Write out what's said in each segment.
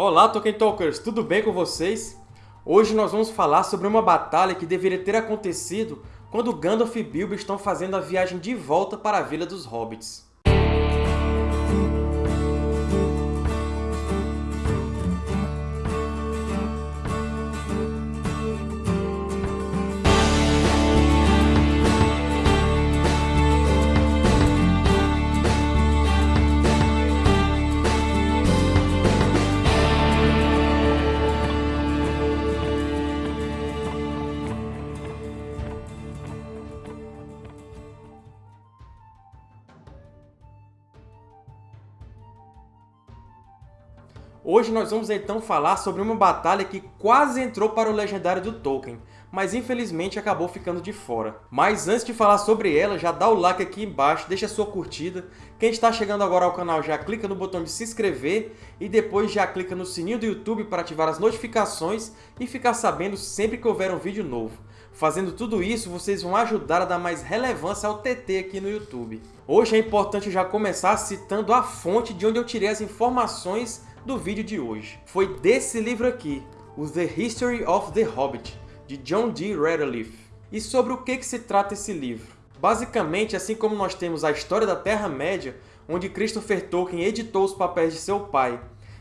Olá, Tolkien Talkers! Tudo bem com vocês? Hoje nós vamos falar sobre uma batalha que deveria ter acontecido quando Gandalf e Bilbo estão fazendo a viagem de volta para a Vila dos Hobbits. Hoje nós vamos então falar sobre uma batalha que quase entrou para o legendário do Tolkien, mas infelizmente acabou ficando de fora. Mas antes de falar sobre ela, já dá o like aqui embaixo, deixa sua curtida. Quem está chegando agora ao canal já clica no botão de se inscrever e depois já clica no sininho do YouTube para ativar as notificações e ficar sabendo sempre que houver um vídeo novo. Fazendo tudo isso, vocês vão ajudar a dar mais relevância ao TT aqui no YouTube. Hoje é importante já começar citando a fonte de onde eu tirei as informações do vídeo de hoje. Foi desse livro aqui, o The History of the Hobbit, de John D. Radcliffe. E sobre o que, que se trata esse livro? Basicamente, assim como nós temos a história da Terra-média, onde Christopher Tolkien editou os papéis de seu pai,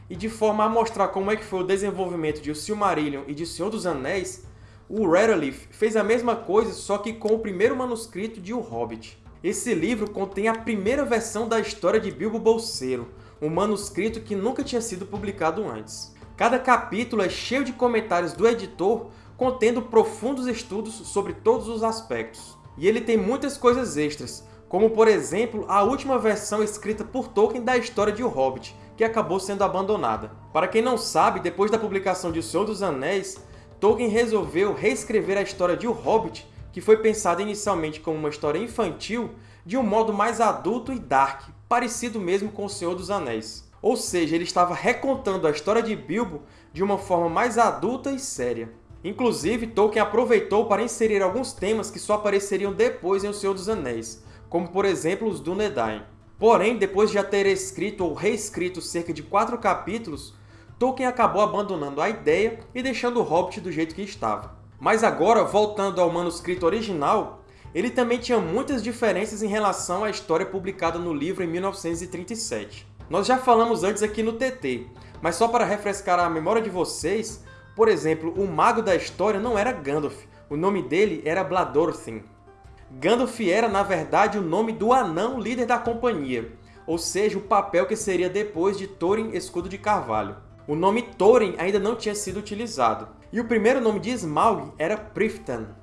e de forma a mostrar como é que foi o desenvolvimento de O Silmarillion e de O Senhor dos Anéis, o Radcliffe fez a mesma coisa, só que com o primeiro manuscrito de O Hobbit. Esse livro contém a primeira versão da história de Bilbo Bolseiro, um manuscrito que nunca tinha sido publicado antes. Cada capítulo é cheio de comentários do editor, contendo profundos estudos sobre todos os aspectos. E ele tem muitas coisas extras, como por exemplo a última versão escrita por Tolkien da história de O Hobbit, que acabou sendo abandonada. Para quem não sabe, depois da publicação de O Senhor dos Anéis, Tolkien resolveu reescrever a história de O Hobbit, que foi pensada inicialmente como uma história infantil, de um modo mais adulto e dark, parecido mesmo com O Senhor dos Anéis. Ou seja, ele estava recontando a história de Bilbo de uma forma mais adulta e séria. Inclusive, Tolkien aproveitou para inserir alguns temas que só apareceriam depois em O Senhor dos Anéis, como por exemplo os Dúnedain. Porém, depois de já ter escrito ou reescrito cerca de quatro capítulos, Tolkien acabou abandonando a ideia e deixando o Hobbit do jeito que estava. Mas agora, voltando ao manuscrito original, ele também tinha muitas diferenças em relação à história publicada no livro em 1937. Nós já falamos antes aqui no TT, mas só para refrescar a memória de vocês, por exemplo, o mago da história não era Gandalf, o nome dele era Bladorthin. Gandalf era, na verdade, o nome do anão líder da companhia, ou seja, o papel que seria depois de Thorin Escudo de Carvalho. O nome Thorin ainda não tinha sido utilizado, e o primeiro nome de Smaug era Priftan.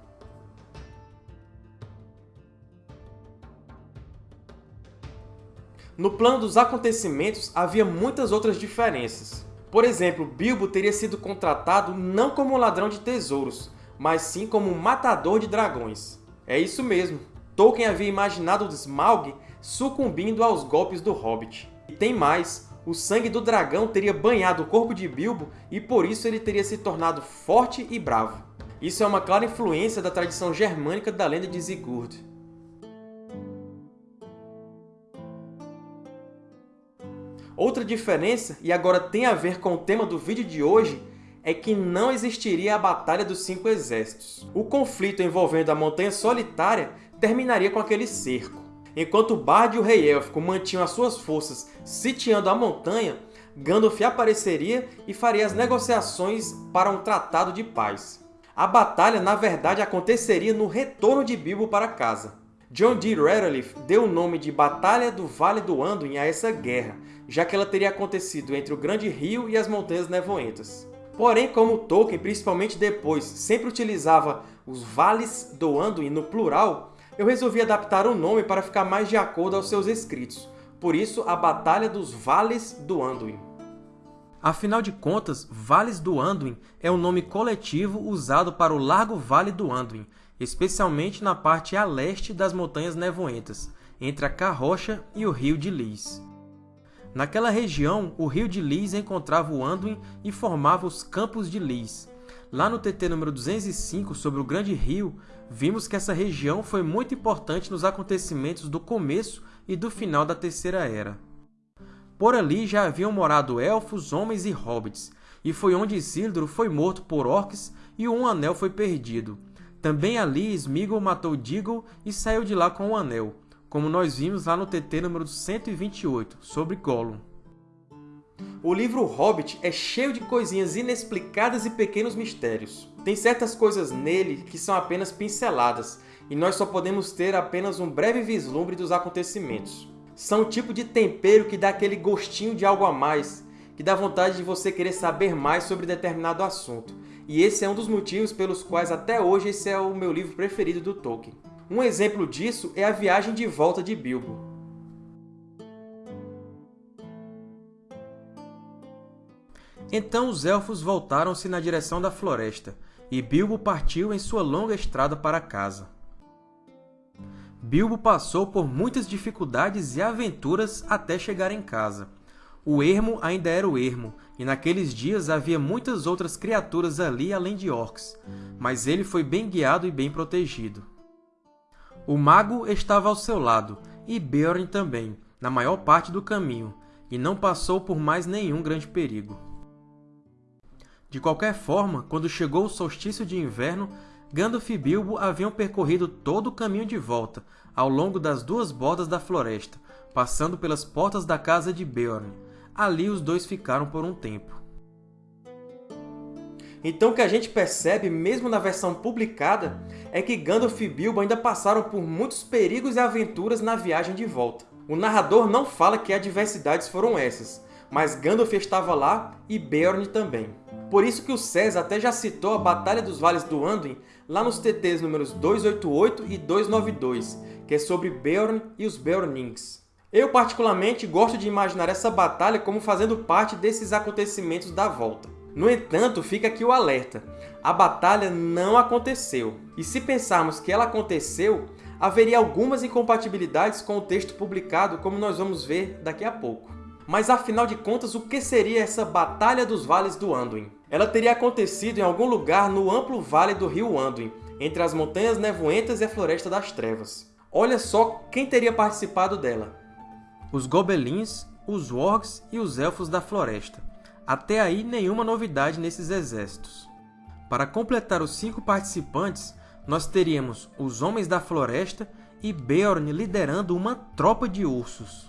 No plano dos acontecimentos, havia muitas outras diferenças. Por exemplo, Bilbo teria sido contratado não como ladrão de tesouros, mas sim como um matador de dragões. É isso mesmo, Tolkien havia imaginado Smaug sucumbindo aos golpes do Hobbit. E tem mais, o sangue do dragão teria banhado o corpo de Bilbo e por isso ele teria se tornado forte e bravo. Isso é uma clara influência da tradição germânica da lenda de Sigurd. Outra diferença, e agora tem a ver com o tema do vídeo de hoje, é que não existiria a Batalha dos Cinco Exércitos. O conflito envolvendo a Montanha Solitária terminaria com aquele cerco. Enquanto Bard e o Rei Élfico mantinham as suas forças sitiando a montanha, Gandalf apareceria e faria as negociações para um tratado de paz. A batalha, na verdade, aconteceria no retorno de Bilbo para casa. John D. Radcliffe deu o nome de Batalha do Vale do Anduin a essa guerra, já que ela teria acontecido entre o Grande Rio e as Montanhas Nevoentas. Porém, como Tolkien, principalmente depois, sempre utilizava os Vales do Anduin no plural, eu resolvi adaptar o nome para ficar mais de acordo aos seus escritos. Por isso, a Batalha dos Vales do Anduin. Afinal de contas, Vales do Anduin é o nome coletivo usado para o Largo Vale do Anduin, especialmente na parte a leste das Montanhas Nevoentas, entre a Carrocha e o Rio de Lis. Naquela região, o rio de Lis encontrava o Anduin e formava os Campos de Lis. Lá no TT número 205, sobre o Grande Rio, vimos que essa região foi muito importante nos acontecimentos do começo e do final da Terceira Era. Por ali já haviam morado elfos, homens e hobbits, e foi onde Isildur foi morto por orcs e o Um Anel foi perdido. Também ali Sméagol matou Déagol e saiu de lá com o Anel, como nós vimos lá no TT número 128, sobre Gollum. O livro Hobbit é cheio de coisinhas inexplicadas e pequenos mistérios. Tem certas coisas nele que são apenas pinceladas, e nós só podemos ter apenas um breve vislumbre dos acontecimentos. São o tipo de tempero que dá aquele gostinho de algo a mais, que dá vontade de você querer saber mais sobre determinado assunto. E esse é um dos motivos pelos quais até hoje esse é o meu livro preferido do Tolkien. Um exemplo disso é A Viagem de Volta de Bilbo. Então os Elfos voltaram-se na direção da floresta, e Bilbo partiu em sua longa estrada para casa. Bilbo passou por muitas dificuldades e aventuras até chegar em casa. O ermo ainda era o ermo, e naqueles dias havia muitas outras criaturas ali além de orcs, mas ele foi bem guiado e bem protegido. O mago estava ao seu lado, e Beorn também, na maior parte do caminho, e não passou por mais nenhum grande perigo. De qualquer forma, quando chegou o solstício de inverno, Gandalf e Bilbo haviam percorrido todo o caminho de volta, ao longo das duas bordas da floresta, passando pelas portas da casa de Beorn. Ali os dois ficaram por um tempo. Então o que a gente percebe, mesmo na versão publicada, é que Gandalf e Bilbo ainda passaram por muitos perigos e aventuras na viagem de volta. O narrador não fala que adversidades foram essas, mas Gandalf estava lá e Beorn também. Por isso que o César até já citou a Batalha dos Vales do Anduin lá nos TTs números 288 e 292, que é sobre Beorn e os Beornings. Eu, particularmente, gosto de imaginar essa batalha como fazendo parte desses acontecimentos da volta. No entanto, fica aqui o alerta. A batalha não aconteceu. E se pensarmos que ela aconteceu, haveria algumas incompatibilidades com o texto publicado, como nós vamos ver daqui a pouco. Mas afinal de contas, o que seria essa Batalha dos Vales do Anduin? Ela teria acontecido em algum lugar no amplo vale do rio Anduin, entre as Montanhas Nevoentas e a Floresta das Trevas. Olha só quem teria participado dela. Os Gobelins, os Wargs e os Elfos da Floresta. Até aí, nenhuma novidade nesses exércitos. Para completar os cinco participantes, nós teríamos os Homens da Floresta e Beorn liderando uma tropa de ursos.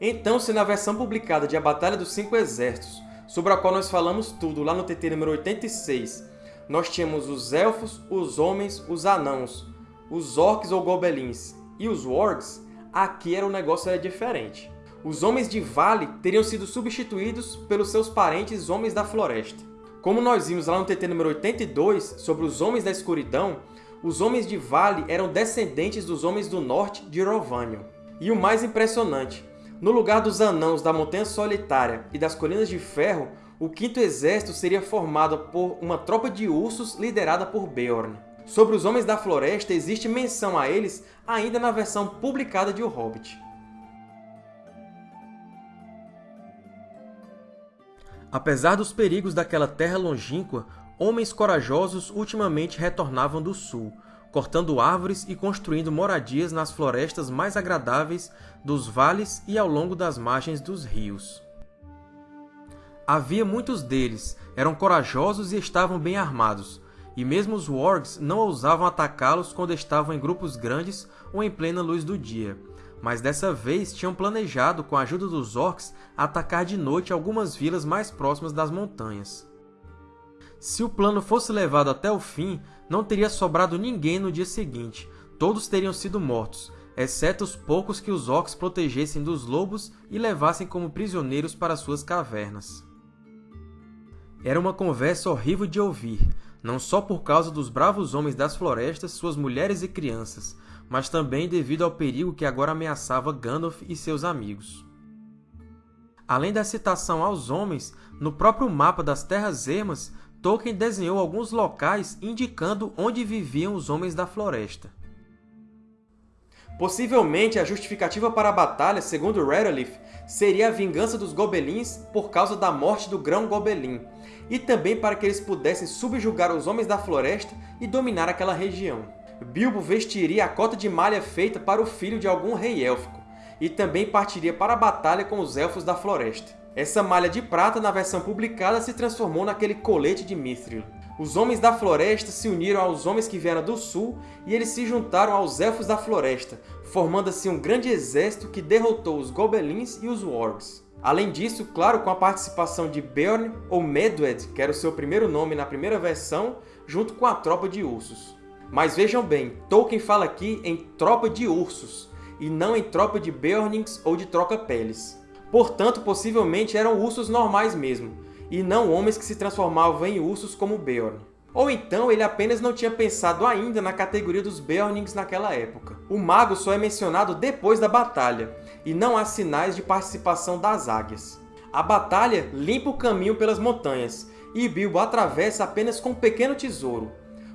Então, se na versão publicada de A Batalha dos Cinco Exércitos, sobre a qual nós falamos tudo lá no TT número 86, nós tínhamos os Elfos, os Homens, os Anãos, os Orcs ou Gobelins e os Wargs, aqui era o negócio era diferente. Os Homens de Vale teriam sido substituídos pelos seus parentes Homens da Floresta. Como nós vimos lá no TT número 82, sobre os Homens da Escuridão, os Homens de Vale eram descendentes dos Homens do Norte de Rovanion. E o mais impressionante, no lugar dos Anãos da Montanha Solitária e das Colinas de Ferro, o Quinto Exército seria formado por uma tropa de ursos liderada por Beorn. Sobre os Homens da Floresta, existe menção a eles ainda na versão publicada de O Hobbit. Apesar dos perigos daquela terra longínqua, homens corajosos ultimamente retornavam do sul, cortando árvores e construindo moradias nas florestas mais agradáveis dos vales e ao longo das margens dos rios. Havia muitos deles, eram corajosos e estavam bem armados, e mesmo os wargs não ousavam atacá-los quando estavam em grupos grandes ou em plena luz do dia, mas dessa vez tinham planejado, com a ajuda dos orcs, atacar de noite algumas vilas mais próximas das montanhas. Se o plano fosse levado até o fim, não teria sobrado ninguém no dia seguinte, todos teriam sido mortos, exceto os poucos que os orcs protegessem dos lobos e levassem como prisioneiros para suas cavernas. Era uma conversa horrível de ouvir, não só por causa dos bravos homens das florestas, suas mulheres e crianças, mas também devido ao perigo que agora ameaçava Gandalf e seus amigos. Além da citação aos homens, no próprio mapa das Terras Ermas Tolkien desenhou alguns locais indicando onde viviam os Homens da Floresta. Possivelmente, a justificativa para a batalha, segundo Redolith, seria a vingança dos Gobelins por causa da morte do Grão Gobelin, e também para que eles pudessem subjugar os Homens da Floresta e dominar aquela região. Bilbo vestiria a cota de malha feita para o filho de algum rei élfico, e também partiria para a batalha com os Elfos da Floresta. Essa malha de prata, na versão publicada, se transformou naquele colete de Mithril. Os Homens da Floresta se uniram aos Homens que vieram do Sul e eles se juntaram aos Elfos da Floresta, formando assim um grande exército que derrotou os Gobelins e os Wargs. Além disso, claro, com a participação de Beorn, ou Medwed, que era o seu primeiro nome na primeira versão, junto com a tropa de ursos. Mas vejam bem, Tolkien fala aqui em tropa de ursos, e não em tropa de Beornings ou de troca-peles. Portanto, possivelmente eram ursos normais mesmo, e não homens que se transformavam em ursos como Beorn. Ou então ele apenas não tinha pensado ainda na categoria dos Beornings naquela época. O mago só é mencionado depois da batalha, e não há sinais de participação das águias. A batalha limpa o caminho pelas montanhas, e Bilbo atravessa apenas com um pequeno tesouro,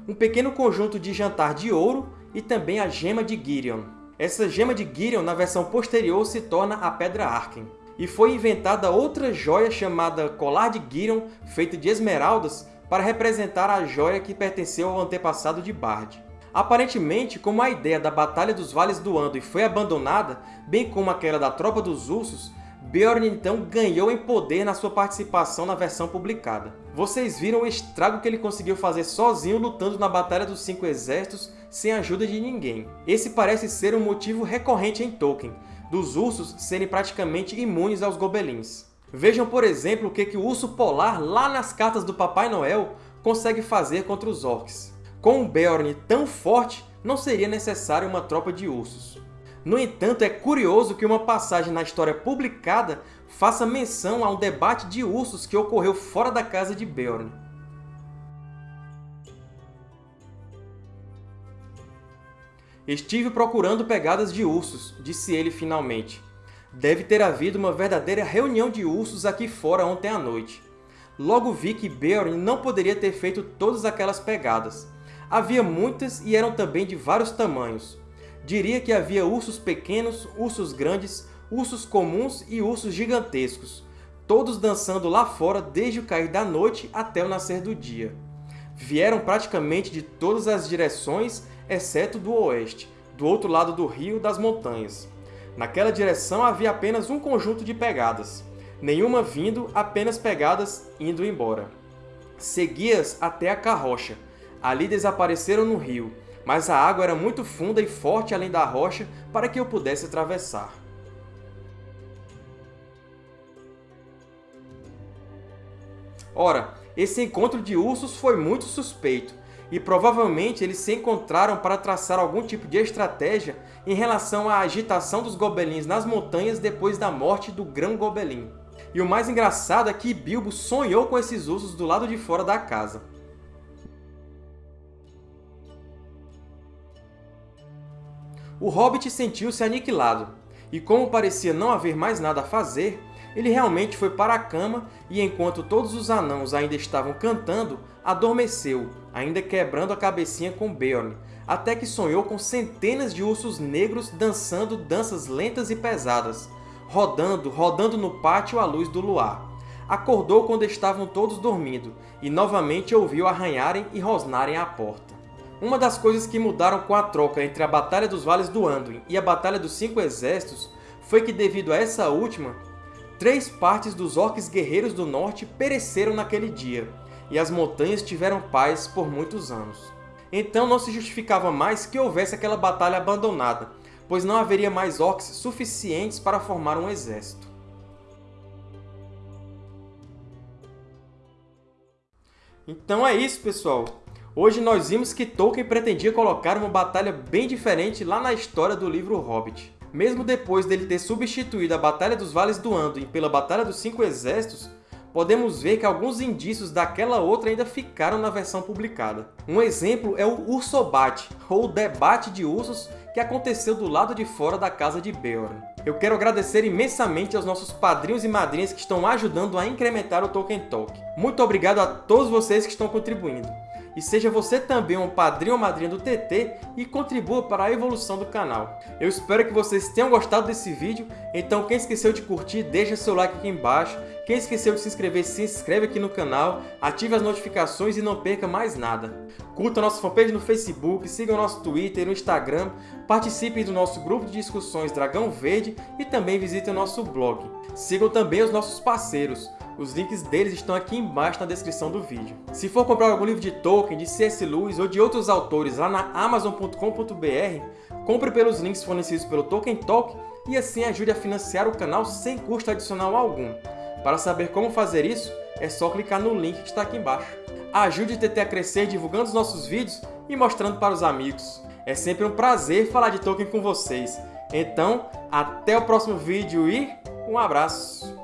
um pequeno conjunto de jantar de ouro e também a gema de Girion. Essa gema de Girion, na versão posterior, se torna a Pedra Arken e foi inventada outra joia chamada Colar de Girion, feita de esmeraldas, para representar a joia que pertenceu ao antepassado de Bard. Aparentemente, como a ideia da Batalha dos Vales do Anduin foi abandonada, bem como aquela da Tropa dos Ursos, Beorn então ganhou em poder na sua participação na versão publicada. Vocês viram o estrago que ele conseguiu fazer sozinho lutando na Batalha dos Cinco Exércitos sem a ajuda de ninguém. Esse parece ser um motivo recorrente em Tolkien, dos ursos serem praticamente imunes aos gobelins. Vejam, por exemplo, o que, o urso polar, lá nas cartas do Papai Noel, consegue fazer contra os orcs. Com um Beorn tão forte, não seria necessário uma tropa de ursos. No entanto, é curioso que uma passagem na história publicada faça menção a um debate de ursos que ocorreu fora da casa de Beorn. Estive procurando pegadas de ursos, disse ele finalmente. Deve ter havido uma verdadeira reunião de ursos aqui fora ontem à noite. Logo vi que Beorn não poderia ter feito todas aquelas pegadas. Havia muitas e eram também de vários tamanhos. Diria que havia ursos pequenos, ursos grandes, ursos comuns e ursos gigantescos, todos dançando lá fora desde o cair da noite até o nascer do dia. Vieram praticamente de todas as direções exceto do oeste, do outro lado do rio das montanhas. Naquela direção havia apenas um conjunto de pegadas, nenhuma vindo, apenas pegadas indo embora. Segui-as até a carrocha. Ali desapareceram no rio, mas a água era muito funda e forte além da rocha para que eu pudesse atravessar. Ora, esse encontro de ursos foi muito suspeito, e provavelmente eles se encontraram para traçar algum tipo de estratégia em relação à agitação dos gobelins nas montanhas depois da morte do Grão Gobelin. E o mais engraçado é que Bilbo sonhou com esses ursos do lado de fora da casa. O Hobbit sentiu-se aniquilado, e como parecia não haver mais nada a fazer, ele realmente foi para a cama e, enquanto todos os anãos ainda estavam cantando, adormeceu, ainda quebrando a cabecinha com Beorn, até que sonhou com centenas de ursos negros dançando danças lentas e pesadas, rodando, rodando no pátio à luz do luar. Acordou quando estavam todos dormindo, e novamente ouviu arranharem e rosnarem à porta. Uma das coisas que mudaram com a troca entre a Batalha dos Vales do Anduin e a Batalha dos Cinco Exércitos foi que, devido a essa última, três partes dos orques guerreiros do norte pereceram naquele dia, e as montanhas tiveram paz por muitos anos. Então não se justificava mais que houvesse aquela batalha abandonada, pois não haveria mais orcs suficientes para formar um exército. Então é isso, pessoal! Hoje nós vimos que Tolkien pretendia colocar uma batalha bem diferente lá na história do livro Hobbit. Mesmo depois dele ter substituído a Batalha dos Vales do Anduin pela Batalha dos Cinco Exércitos, podemos ver que alguns indícios daquela outra ainda ficaram na versão publicada. Um exemplo é o Ursobate, ou debate de ursos que aconteceu do lado de fora da casa de Beorn. Eu quero agradecer imensamente aos nossos padrinhos e madrinhas que estão ajudando a incrementar o Tolkien Talk. Muito obrigado a todos vocês que estão contribuindo. E seja você também um padrinho ou madrinha do TT e contribua para a evolução do canal. Eu espero que vocês tenham gostado desse vídeo, então quem esqueceu de curtir, deixa seu like aqui embaixo, quem esqueceu de se inscrever, se inscreve aqui no canal, ative as notificações e não perca mais nada. Curta nossa fanpage no Facebook, siga o nosso Twitter e o Instagram, participe do nosso grupo de discussões Dragão Verde e também visite o nosso blog. Sigam também os nossos parceiros, os links deles estão aqui embaixo na descrição do vídeo. Se for comprar algum livro de Tolkien, de C.S. Lewis ou de outros autores lá na Amazon.com.br, compre pelos links fornecidos pelo Tolkien Talk e assim ajude a financiar o canal sem custo adicional algum. Para saber como fazer isso, é só clicar no link que está aqui embaixo. Ajude o TT a crescer divulgando os nossos vídeos e mostrando para os amigos. É sempre um prazer falar de Tolkien com vocês. Então, até o próximo vídeo e um abraço!